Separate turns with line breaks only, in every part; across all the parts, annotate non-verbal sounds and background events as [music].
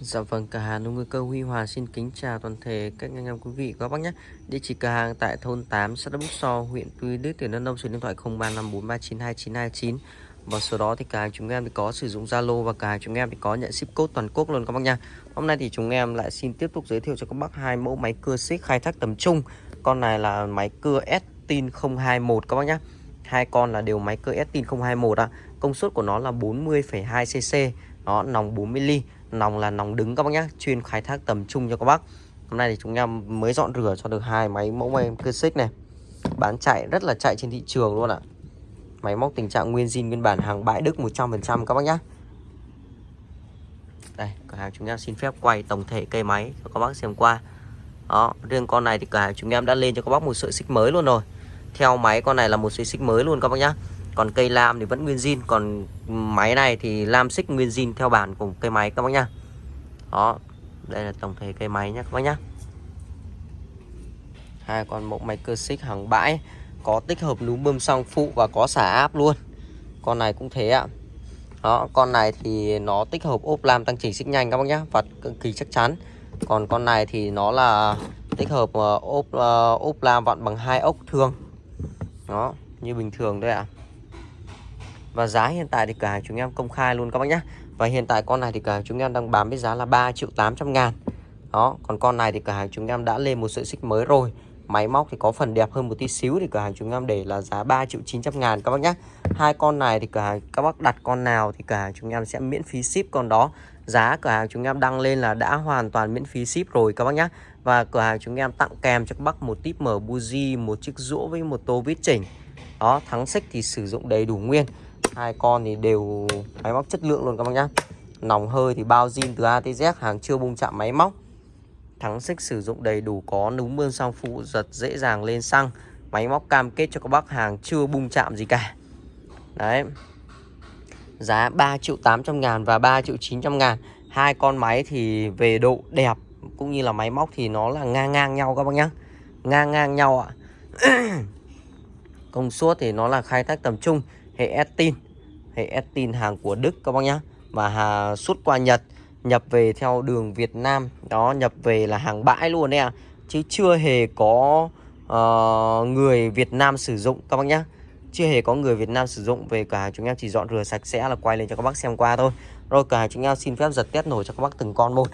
Dạ vâng, cửa hàng nông cơ Huy Hòa xin kính chào toàn thể các anh em quý vị các bác nhé. Địa chỉ cửa hàng tại thôn 8, xã Đắk So, huyện Tuy Đức, tỉnh Đắk Nông, số điện thoại 0354392929. Và số đó thì cửa hàng chúng em thì có sử dụng Zalo và cửa hàng chúng em thì có nhận ship code toàn quốc luôn các bác nha. Hôm nay thì chúng em lại xin tiếp tục giới thiệu cho các bác hai mẫu máy cưa xích khai thác tầm trung. Con này là máy cưa Estin 021 các bác nhé. Hai con là đều máy cưa Estin 021 ạ. À. Công suất của nó là 40,2 cc, nó nòng 40 ly nòng là nòng đứng các bác nhé chuyên khai thác tầm trung cho các bác. Hôm nay thì chúng em mới dọn rửa cho được hai máy mẫu máy cơ xích này. Bán chạy, rất là chạy trên thị trường luôn ạ. Máy móc tình trạng nguyên zin, nguyên bản, hàng bãi đức 100% các bác nhé đây, cửa hàng chúng em xin phép quay tổng thể cây máy cho các bác xem qua. Đó, riêng con này thì cửa hàng chúng em đã lên cho các bác một sợi xích mới luôn rồi. Theo máy con này là một sợi xích mới luôn các bác nhé còn cây lam thì vẫn nguyên zin. Còn máy này thì lam xích nguyên zin theo bản của cây máy các bác nhá. Đó, đây là tổng thể cây máy nhé các bác nhá. Hai con mẫu máy cơ xích hàng bãi, có tích hợp núm bơm xăng phụ và có xả áp luôn. Con này cũng thế ạ. Đó, con này thì nó tích hợp ốp lam tăng chỉnh xích nhanh các bác nhá và cực kỳ chắc chắn. Còn con này thì nó là tích hợp ờ, ốp ờ, ốp lam vặn bằng hai ốc thường. Đó, như bình thường thôi ạ. à. Và giá hiện tại thì cửa hàng chúng em công khai luôn các bác nhé Và hiện tại con này thì cửa hàng chúng em đang bán với giá là 3 triệu 800 ngàn. Đó, còn con này thì cửa hàng chúng em đã lên một sợi xích mới rồi. Máy móc thì có phần đẹp hơn một tí xíu thì cửa hàng chúng em để là giá 3 triệu 900 ngàn các bác nhé Hai con này thì cửa hàng các bác đặt con nào thì cửa hàng chúng em sẽ miễn phí ship con đó. Giá cửa hàng chúng em đăng lên là đã hoàn toàn miễn phí ship rồi các bác nhé Và cửa hàng chúng em tặng kèm cho các bác một tip mở buji, một chiếc rũa với một tô vít chỉnh. Đó, thắng xích thì sử dụng đầy đủ nguyên hai con thì đều máy móc chất lượng luôn các bác nhá. Nòng hơi thì bao zin từ A tới Z, hàng chưa bung chạm máy móc. Thắng xích sử dụng đầy đủ có núm mương sang phụ, giật dễ dàng lên xăng. Máy móc cam kết cho các bác hàng chưa bung chạm gì cả. Đấy. Giá 3 triệu 800 ngàn và 3 triệu 900 ngàn. Hai con máy thì về độ đẹp cũng như là máy móc thì nó là ngang ngang nhau các bác nhá. Ngang ngang nhau ạ. [clears throat] Công suất thì nó là khai thác tầm trung hệ Estin hệ Estin hàng của Đức các bác nhá. Và hà, xuất qua Nhật nhập về theo đường Việt Nam. Đó nhập về là hàng bãi luôn đấy à chứ chưa hề có uh, người Việt Nam sử dụng các bác nhá. Chưa hề có người Việt Nam sử dụng. Về cả chúng em chỉ dọn rửa sạch sẽ là quay lên cho các bác xem qua thôi. Rồi cả chúng em xin phép giật test nổi cho các bác từng con một.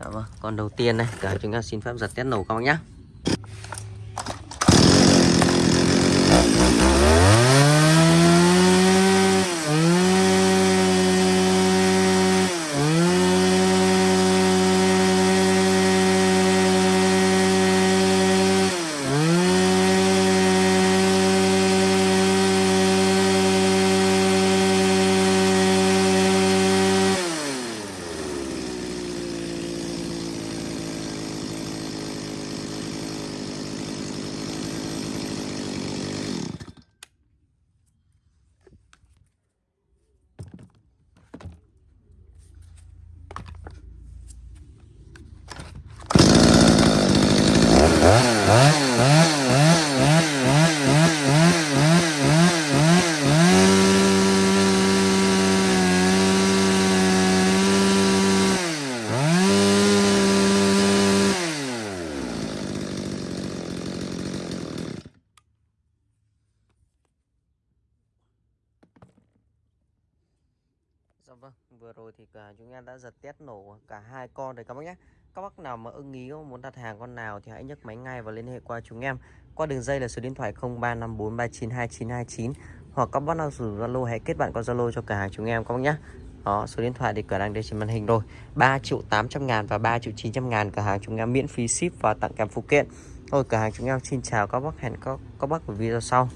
Đó, con đầu tiên này cả chúng em xin phép giật test nổ các bác nhá Dạ vâng, vừa rồi thì cả chúng em đã giật test nổ cả hai con rồi các bác nhé. Các bác nào mà ưng ý muốn đặt hàng con nào thì hãy nhấc máy ngay và liên hệ qua chúng em. Qua đường dây là số điện thoại 0354392929 hoặc các bác nào sử dụng Zalo hãy kết bạn qua Zalo cho cả hàng chúng em các bác nhé. Đó, số điện thoại thì cửa đang đây trên màn hình rồi. 3 triệu 800 ngàn và 3 triệu 900 ngàn cả hàng chúng em miễn phí ship và tặng kèm phụ kiện. Thôi cửa hàng chúng em xin chào các bác hẹn các các bác ở video sau.